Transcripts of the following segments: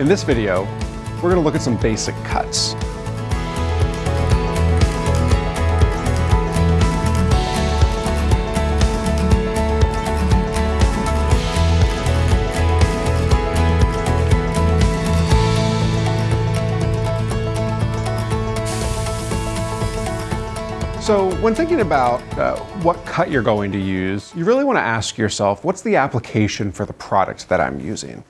In this video, we're gonna look at some basic cuts. So when thinking about uh, what cut you're going to use, you really want to ask yourself, what's the application for the product that I'm using?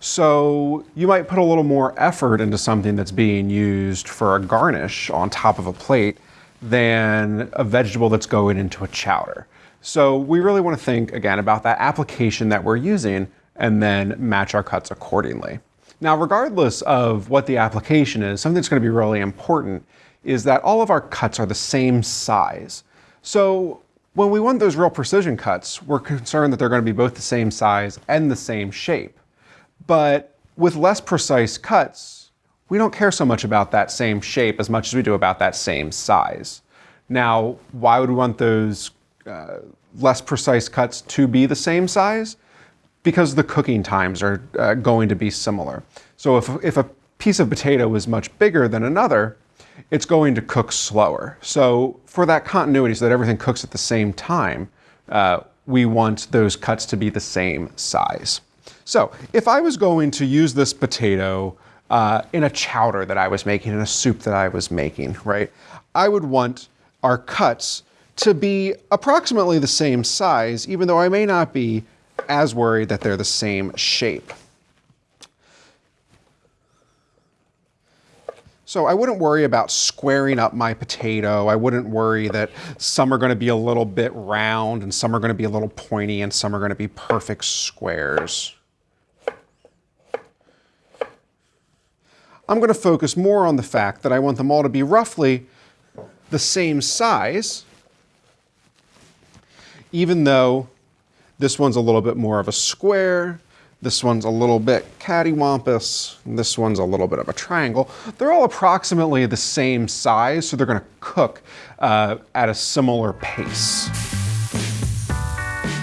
So you might put a little more effort into something that's being used for a garnish on top of a plate than a vegetable that's going into a chowder. So we really want to think again about that application that we're using and then match our cuts accordingly. Now, regardless of what the application is, something that's going to be really important is that all of our cuts are the same size. So when we want those real precision cuts, we're concerned that they're going to be both the same size and the same shape. But with less precise cuts, we don't care so much about that same shape as much as we do about that same size. Now, why would we want those uh, less precise cuts to be the same size? Because the cooking times are uh, going to be similar. So if, if a piece of potato is much bigger than another, it's going to cook slower. So for that continuity, so that everything cooks at the same time, uh, we want those cuts to be the same size. So if I was going to use this potato uh, in a chowder that I was making, in a soup that I was making, right, I would want our cuts to be approximately the same size, even though I may not be as worried that they're the same shape. So I wouldn't worry about squaring up my potato. I wouldn't worry that some are going to be a little bit round and some are going to be a little pointy and some are going to be perfect squares. I'm going to focus more on the fact that I want them all to be roughly the same size, even though this one's a little bit more of a square, this one's a little bit cattywampus. This one's a little bit of a triangle. They're all approximately the same size, so they're gonna cook uh, at a similar pace.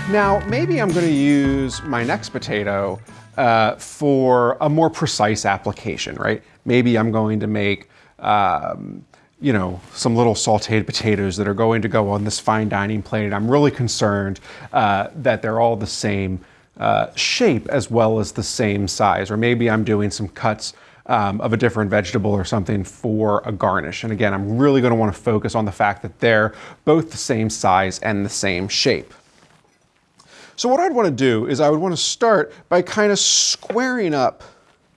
Now, maybe I'm gonna use my next potato uh, for a more precise application, right? Maybe I'm going to make um, you know, some little sauteed potatoes that are going to go on this fine dining plate. I'm really concerned uh, that they're all the same uh, shape as well as the same size. Or maybe I'm doing some cuts um, of a different vegetable or something for a garnish. And again, I'm really going to want to focus on the fact that they're both the same size and the same shape. So what I'd want to do is I would want to start by kind of squaring up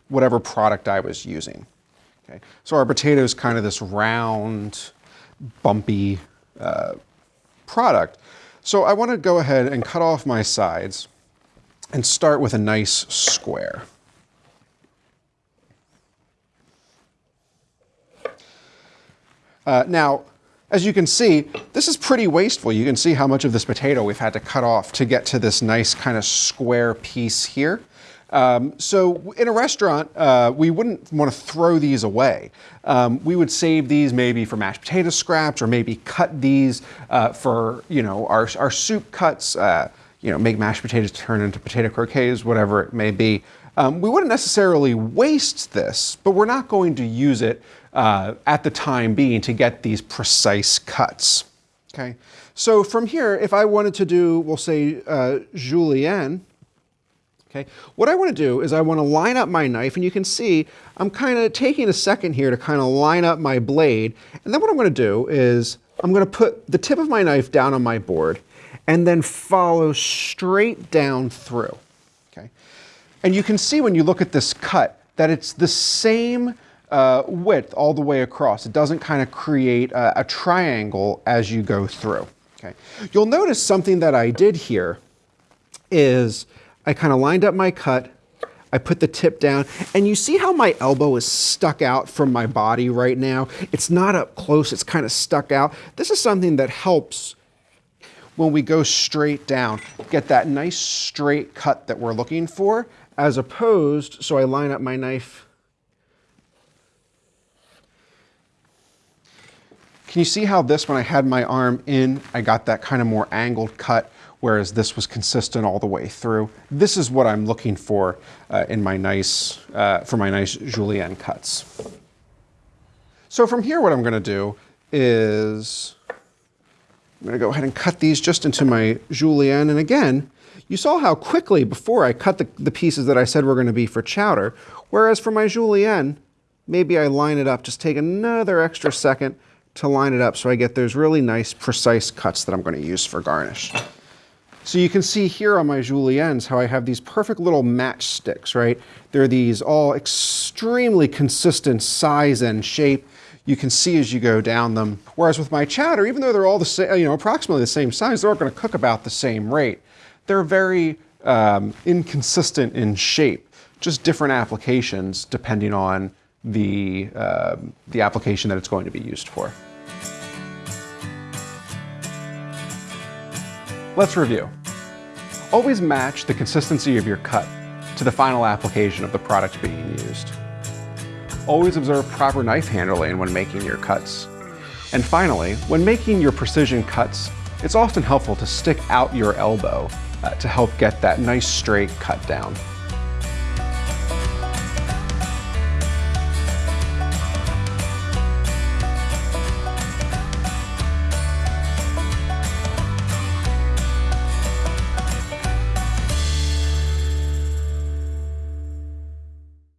whatever product I was using. Okay. So our potato is kind of this round, bumpy uh, product. So I want to go ahead and cut off my sides and start with a nice square. Uh, now, as you can see, this is pretty wasteful. You can see how much of this potato we've had to cut off to get to this nice kind of square piece here. Um, so in a restaurant, uh, we wouldn't want to throw these away. Um, we would save these maybe for mashed potato scraps or maybe cut these uh, for, you know, our, our soup cuts. You know, make mashed potatoes turn into potato croquettes, whatever it may be. Um, we wouldn't necessarily waste this, but we're not going to use it uh, at the time being to get these precise cuts. Okay, so from here, if I wanted to do, we'll say uh, julienne, okay, what I want to do is I want to line up my knife, and you can see I'm kind of taking a second here to kind of line up my blade, and then what I'm going to do is I'm going to put the tip of my knife down on my board, and then follow straight down through. Okay? And you can see when you look at this cut that it's the same uh, width all the way across. It doesn't kind of create a, a triangle as you go through. Okay? You'll notice something that I did here is I kind of lined up my cut, I put the tip down, and you see how my elbow is stuck out from my body right now? It's not up close, it's kind of stuck out. This is something that helps when we go straight down, get that nice straight cut that we're looking for, as opposed, so I line up my knife. Can you see how this, when I had my arm in, I got that kind of more angled cut whereas this was consistent all the way through. This is what I'm looking for uh, in my nice, uh, for my nice julienne cuts. So from here, what I'm gonna do is, I'm gonna go ahead and cut these just into my julienne. And again, you saw how quickly before I cut the, the pieces that I said were gonna be for chowder, whereas for my julienne, maybe I line it up, just take another extra second to line it up so I get those really nice precise cuts that I'm gonna use for garnish. So you can see here on my juliennes how I have these perfect little matchsticks, right? They're these all extremely consistent size and shape. You can see as you go down them. Whereas with my chowder, even though they're all the same, you know, approximately the same size, they're all gonna cook about the same rate. They're very um, inconsistent in shape, just different applications depending on the, uh, the application that it's going to be used for. Let's review. Always match the consistency of your cut to the final application of the product being used. Always observe proper knife handling when making your cuts. And finally, when making your precision cuts, it's often helpful to stick out your elbow uh, to help get that nice straight cut down.